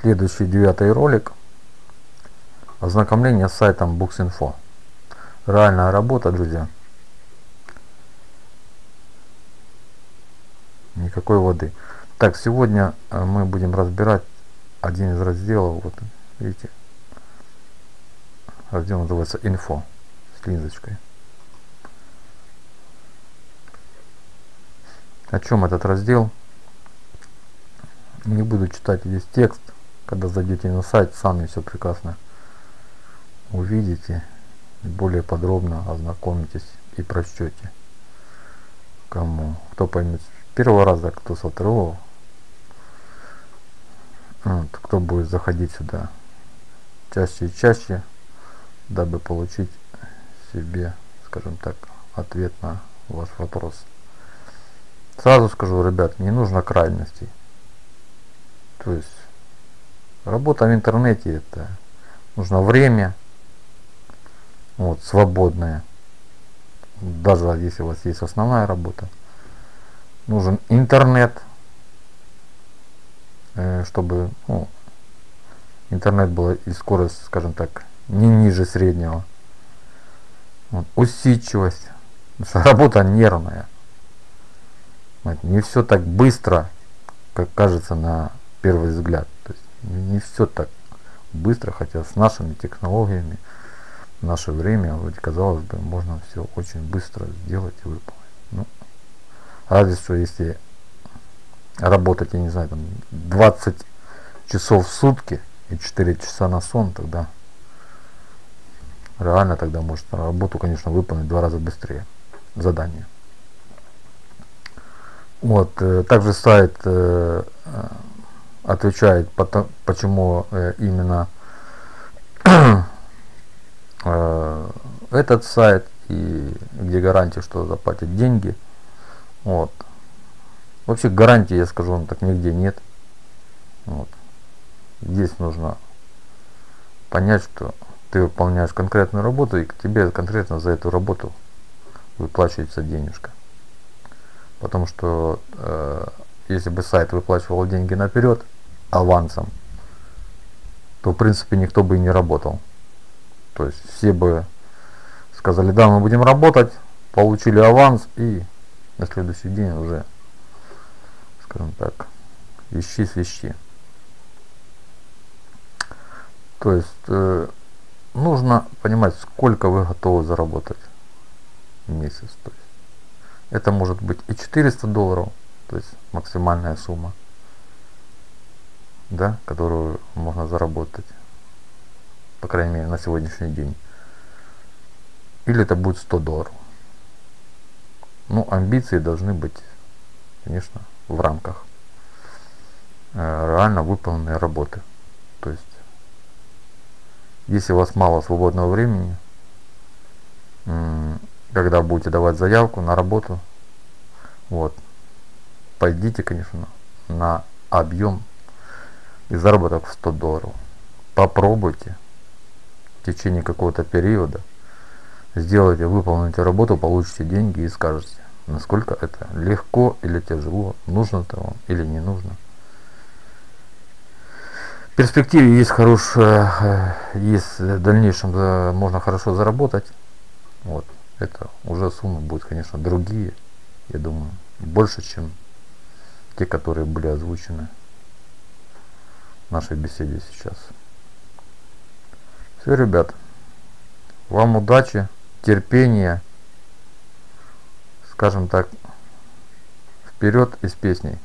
Следующий девятый ролик. Ознакомление с сайтом Books.info. Реальная работа, друзья. Никакой воды. Так, сегодня э, мы будем разбирать один из разделов. Вот, видите, раздел называется «Инфо» с линзочкой. О чем этот раздел? Не буду читать весь текст. Когда зайдете на сайт, сами все прекрасно увидите. Более подробно ознакомитесь и прочтете. Кому? Кто поймет первого раза, кто со второго. Вот, кто будет заходить сюда чаще и чаще, дабы получить себе, скажем так, ответ на ваш вопрос. Сразу скажу, ребят, не нужно крайностей. То есть работа в интернете это нужно время, вот, свободное. Даже если у вас есть основная работа. Нужен интернет, э, чтобы ну, интернет был и скорость, скажем так, не ниже среднего. Вот, усидчивость. Работа нервная. Не все так быстро, как кажется на первый взгляд. То есть не все так быстро, хотя с нашими технологиями в наше время, вроде казалось бы, можно все очень быстро сделать и выполнить. Ну, разве что если работать, я не знаю, там 20 часов в сутки и 4 часа на сон, тогда реально тогда может работу, конечно, выполнить в два раза быстрее задание. Вот, э, также сайт э, э, отвечает, почему именно этот сайт и где гарантия, что заплатят деньги. Вот. Вообще гарантии, я скажу вам так, нигде нет. Вот. Здесь нужно понять, что ты выполняешь конкретную работу и к тебе конкретно за эту работу выплачивается денежка. Потому что э, если бы сайт выплачивал деньги наперед авансом, то в принципе никто бы и не работал. То есть все бы сказали, да, мы будем работать, получили аванс и на следующий день уже, скажем так, ищи свищи. То есть э, нужно понимать, сколько вы готовы заработать в месяц. То есть это может быть и 400 долларов, то есть максимальная сумма, да, которую можно заработать, по крайней мере, на сегодняшний день. Или это будет 100 долларов. Ну, амбиции должны быть, конечно, в рамках э, реально выполненной работы. То есть, если у вас мало свободного времени, когда будете давать заявку на работу, вот, пойдите, конечно, на объем и заработок в 100 долларов. Попробуйте в течение какого-то периода, сделайте, выполните работу, получите деньги и скажете, насколько это легко или тяжело, нужно это вам или не нужно. В перспективе есть хорошая, э, есть в дальнейшем можно хорошо заработать. Вот это уже суммы будут, конечно, другие, я думаю, больше, чем те, которые были озвучены нашей беседе сейчас. Все, ребят, вам удачи, терпения, скажем так, вперед из песней.